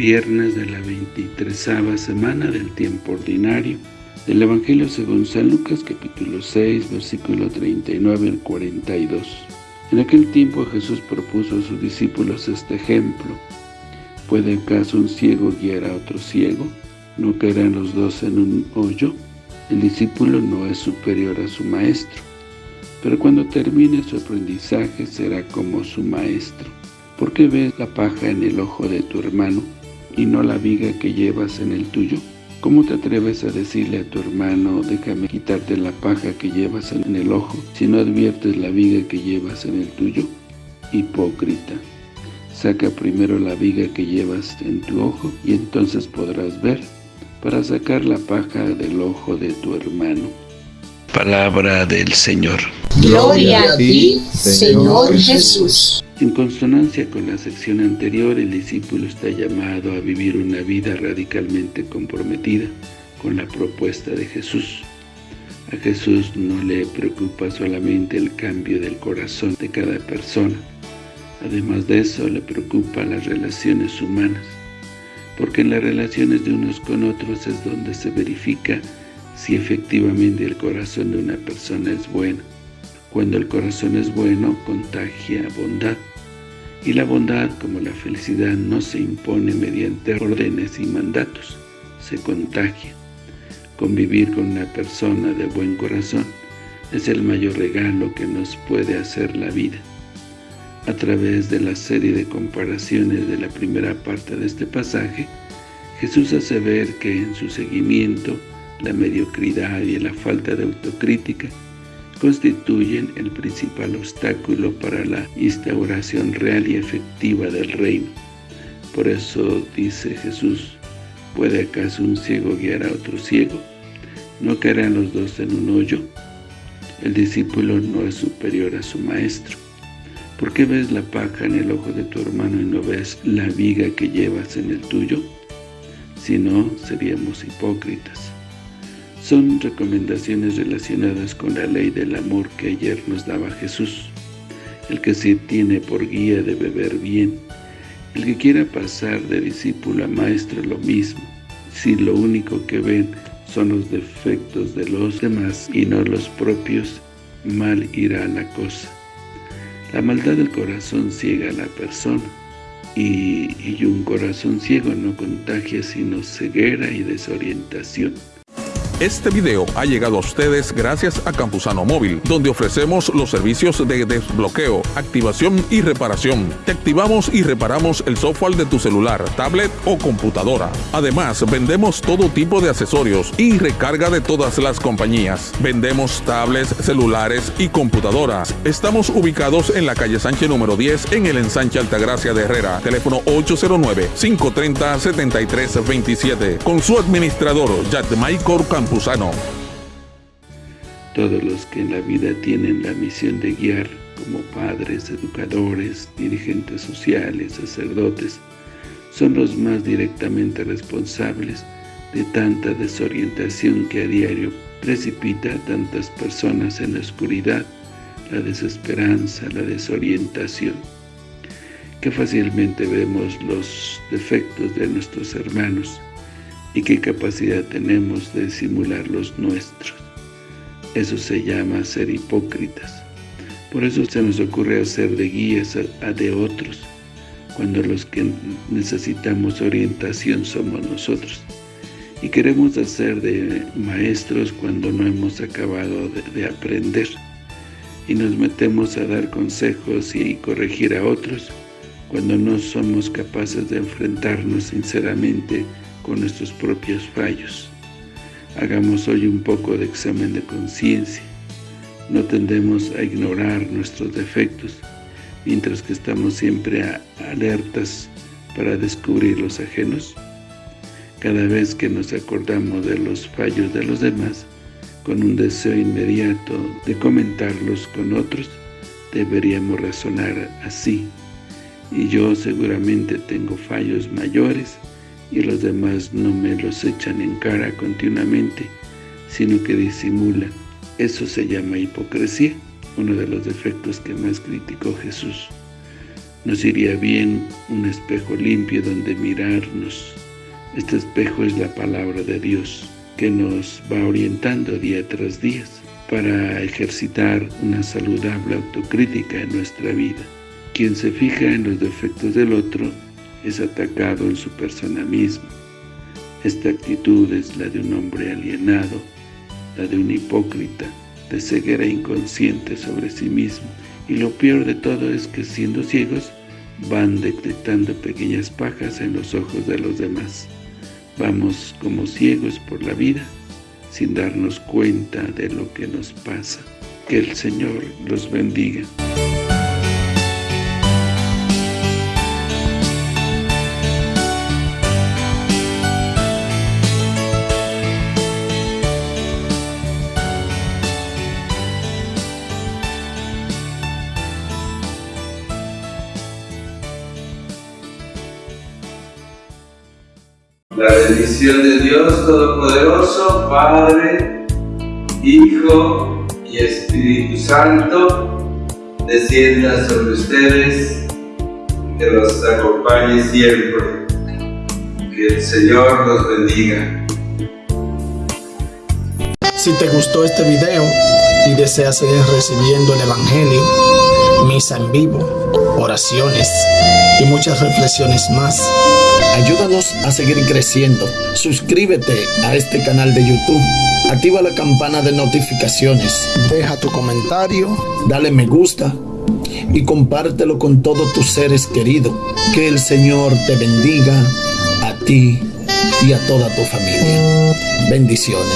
viernes de la 23 semana del tiempo ordinario del Evangelio según San Lucas capítulo 6 versículo 39 al 42. En aquel tiempo Jesús propuso a sus discípulos este ejemplo. ¿Puede acaso un ciego guiar a otro ciego? ¿No caerán los dos en un hoyo? El discípulo no es superior a su maestro, pero cuando termine su aprendizaje será como su maestro. ¿Por qué ves la paja en el ojo de tu hermano y no la viga que llevas en el tuyo? ¿Cómo te atreves a decirle a tu hermano, déjame quitarte la paja que llevas en el ojo, si no adviertes la viga que llevas en el tuyo? Hipócrita. Saca primero la viga que llevas en tu ojo, y entonces podrás ver, para sacar la paja del ojo de tu hermano. Palabra del Señor. Gloria a ti, Señor Jesús. En consonancia con la sección anterior, el discípulo está llamado a vivir una vida radicalmente comprometida con la propuesta de Jesús. A Jesús no le preocupa solamente el cambio del corazón de cada persona. Además de eso, le preocupa las relaciones humanas, porque en las relaciones de unos con otros es donde se verifica si efectivamente el corazón de una persona es bueno. Cuando el corazón es bueno, contagia bondad. Y la bondad, como la felicidad, no se impone mediante órdenes y mandatos, se contagia. Convivir con una persona de buen corazón es el mayor regalo que nos puede hacer la vida. A través de la serie de comparaciones de la primera parte de este pasaje, Jesús hace ver que en su seguimiento la mediocridad y la falta de autocrítica constituyen el principal obstáculo para la instauración real y efectiva del reino. Por eso dice Jesús, ¿puede acaso un ciego guiar a otro ciego? ¿No caerán los dos en un hoyo? El discípulo no es superior a su maestro. ¿Por qué ves la paja en el ojo de tu hermano y no ves la viga que llevas en el tuyo? Si no, seríamos hipócritas. Son recomendaciones relacionadas con la ley del amor que ayer nos daba Jesús. El que se tiene por guía de beber bien. El que quiera pasar de discípulo a maestro lo mismo. Si lo único que ven son los defectos de los demás y no los propios, mal irá la cosa. La maldad del corazón ciega a la persona, y, y un corazón ciego no contagia sino ceguera y desorientación. Este video ha llegado a ustedes gracias a Campusano Móvil, donde ofrecemos los servicios de desbloqueo, activación y reparación. Te activamos y reparamos el software de tu celular, tablet o computadora. Además, vendemos todo tipo de accesorios y recarga de todas las compañías. Vendemos tablets, celulares y computadoras. Estamos ubicados en la calle Sánchez número 10 en el ensanche Altagracia de Herrera. Teléfono 809-530-7327. Con su administrador, Michael Todos los que en la vida tienen la misión de guiar como padres, educadores, dirigentes sociales, sacerdotes, son los más directamente responsables de tanta desorientación que a diario precipita a tantas personas en la oscuridad, la desesperanza, la desorientación, que fácilmente vemos los defectos de nuestros hermanos, y qué capacidad tenemos de simular los nuestros. Eso se llama ser hipócritas. Por eso se nos ocurre hacer de guías a, de otros, cuando los que necesitamos orientación somos nosotros. Y queremos hacer de maestros cuando no hemos acabado de, de aprender. Y nos metemos a dar consejos y corregir a otros, cuando no somos capaces de enfrentarnos sinceramente con nuestros propios fallos. Hagamos hoy un poco de examen de conciencia. No tendemos a ignorar nuestros defectos, mientras que estamos siempre alertas para descubrir los ajenos. Cada vez que nos acordamos de los fallos de los demás, con un deseo inmediato de comentarlos con otros, deberíamos razonar así. Y yo seguramente tengo fallos mayores y los demás no me los echan en cara continuamente, sino que disimulan. Eso se llama hipocresía, uno de los defectos que más criticó Jesús. Nos iría bien un espejo limpio donde mirarnos. Este espejo es la palabra de Dios, que nos va orientando día tras día para ejercitar una saludable autocrítica en nuestra vida. Quien se fija en los defectos del otro es atacado en su persona misma. Esta actitud es la de un hombre alienado, la de un hipócrita, de ceguera inconsciente sobre sí mismo. Y lo peor de todo es que siendo ciegos, van detectando pequeñas pajas en los ojos de los demás. Vamos como ciegos por la vida, sin darnos cuenta de lo que nos pasa. Que el Señor los bendiga. La bendición de Dios Todopoderoso, Padre, Hijo y Espíritu Santo, descienda sobre ustedes, que los acompañe siempre. Que el Señor los bendiga. Si te gustó este video y deseas seguir recibiendo el Evangelio, misa en vivo, oraciones y muchas reflexiones más, Ayúdanos a seguir creciendo. Suscríbete a este canal de YouTube. Activa la campana de notificaciones. Deja tu comentario. Dale me gusta. Y compártelo con todos tus seres queridos. Que el Señor te bendiga a ti y a toda tu familia. Bendiciones.